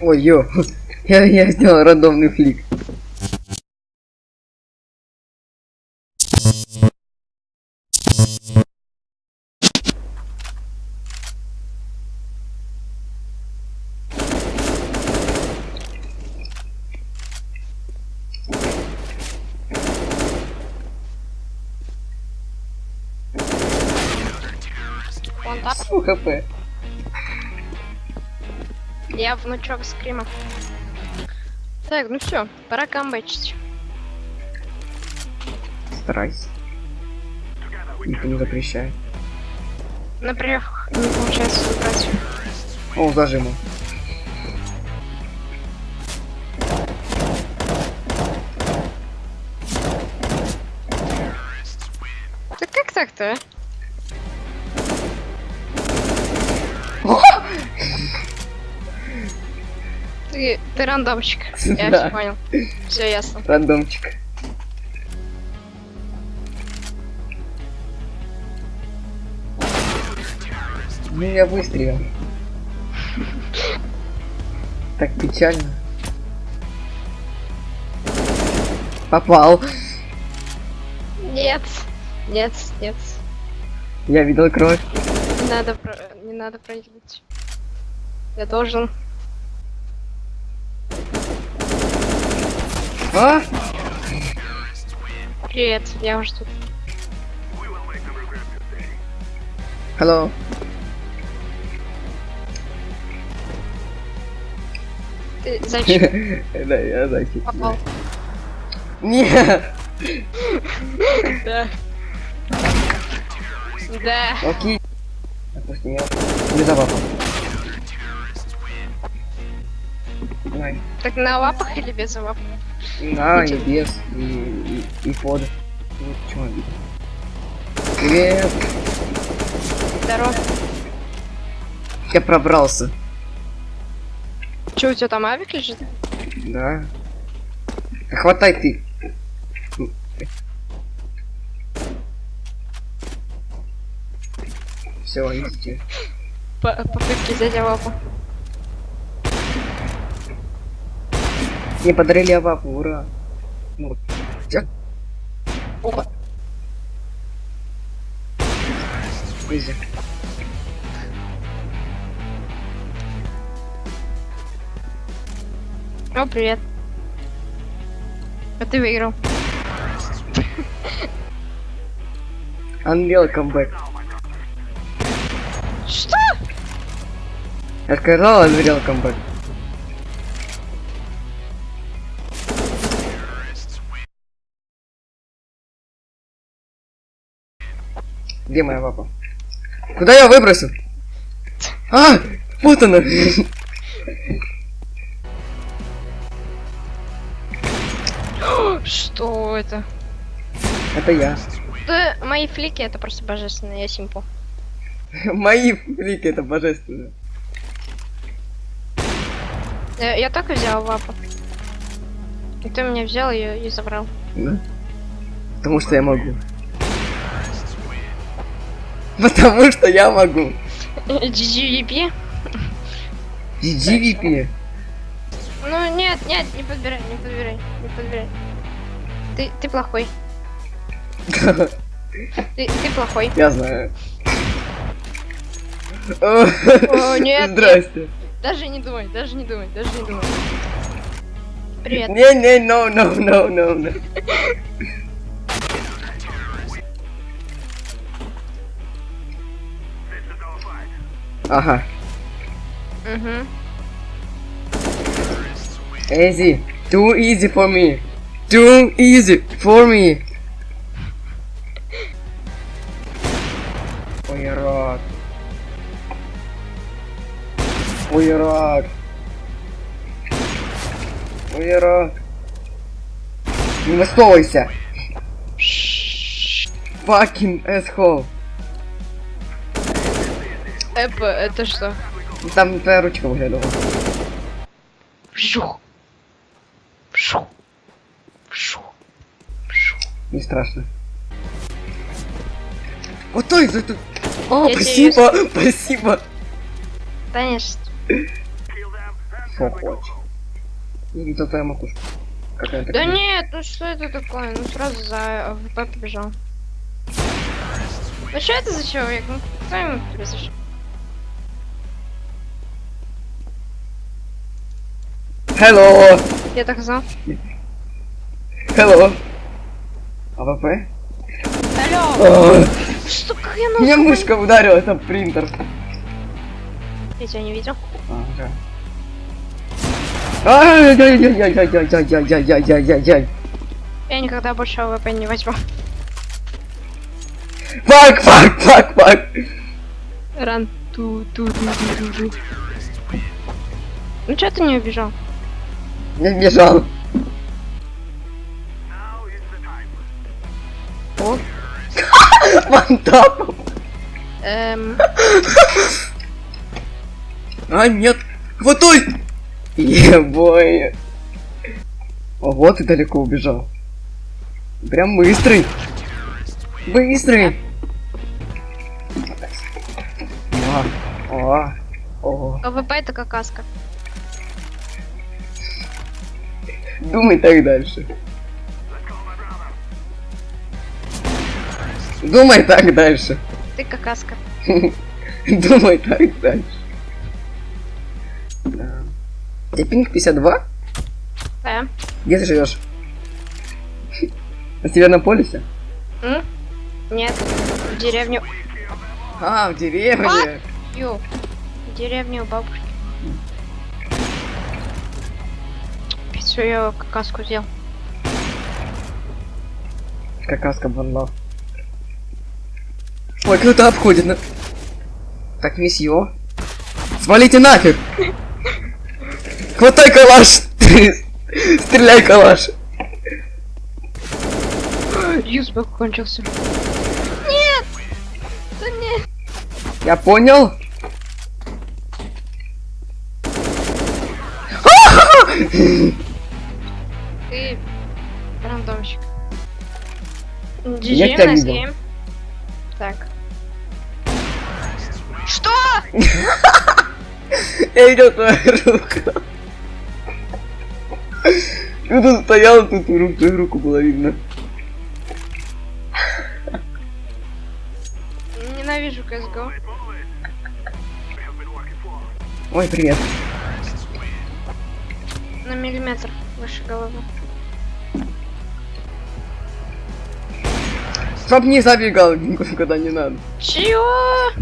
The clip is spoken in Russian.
Ой, ё. Я, я сделал рандомный флик. Хп. Я внучок скрима. Так, ну все, пора камбэчить. Старайся. Никто не запрещает. Например, не получается выбрать. О, зажиму. Да как так-то, а? Ты, ты рандомчик. Я Да. все понял. Все ясно. Рандомчик. Ну я выстрелил. Так печально. Попал. Нет. Нет, нет. Я видел кровь. Не надо, не надо проигрывать. Я должен. А? Привет, я уже тут. Hello. Ты зачем Да, я зайчик. попал? Нет. Да. Да. Окей. Допустим, я не. Давай. Так на лапах или без лап? На, и без, и, и, и под. Вот почему обидно. Привет. Здорово. Я пробрался. Че, у тебя там авик лежит? Да. А Хватай ты. Все, идите. По попытки взять лапу. Мне подарили авапу, ура. Ну, всё. Опа. Изи. О, привет. А ты выиграл. Unreal comeback. Что? Я сказал Unreal comeback. Где моя папа? Куда я выбросил? А! Вот она! Что это? Это я. Да, мои флики это просто божественно, я симпл. Мои флики, это божественно. Я, я только взял лапу. И ты меня взял ее и забрал. Да? Потому что я могу. Потому что я могу. GGVP? GGVP. Ну нет, нет, не подбирай, не подбирай, не подбирай. Ты, ты плохой. Ты, ты плохой. Я знаю. О, нет, Здрасте. Даже не думай, даже не думай, даже не думай. Привет. Не, не, no, no, no, no, no. Ага. Угу. Easy. Too easy for me. Too easy for me. Ой, рак. Ой, рак. Ой, рак. Не высовывайся. Fucking asshole. Эпа, это что? Там твоя ручка выглядывала. Вжух. Вжух. Вжух. Вжух. Не страшно. Вот то из это. О, Я тебе спасибо, спасибо. Конечно. Что хочешь? Видел твою макушку. Какая Да нет, ну что это такое? Ну сразу за АВП побежал. Ну что это за человек? Ну кто ему произошел? Hello! Я так знал. Hello! АВП? Алло! Что хрена? Меня мышка ударила, это принтер. Я тебя не видел. А, да. ай яй яй яй яй яй яй яй яй яй яй яй яй Я никогда больше АВП не возьму. Фак, фак, фак, фак! Ран, ту, ту, ту, ту, ту, ту. Ну что ты не убежал? Я бежал. О. Вантап. Эм. А, нет. Хватай! Ебой. Ого, ты далеко убежал. Прям быстрый. Быстрый. О, о, о. АВП это какаска. Думай так дальше. Думай так дальше. Ты какаска. Думай так дальше. Да. У тебя пинг 52? Да. Где ты живешь? На Северном полюсе? М? Нет. В деревню. А, в деревне. Ю. В деревню у бабушки. Опять свою какаску сделал. Какаска банла. Ой, кто-то обходит. На... Так, месье. Свалите нафиг! Хватай калаш! Стреляй калаш! Юзбок кончился. Нет! Да нет! Я понял? Ты рандомщик. Я GG тебя на видел. Так. Что? Я видел твою руку. Ты тут стоял, тут твою руку, твою руку было видно. Ненавижу CSGO. Ой, привет. На миллиметр выше головы. Чтоб не забегал никуда не надо. Чего?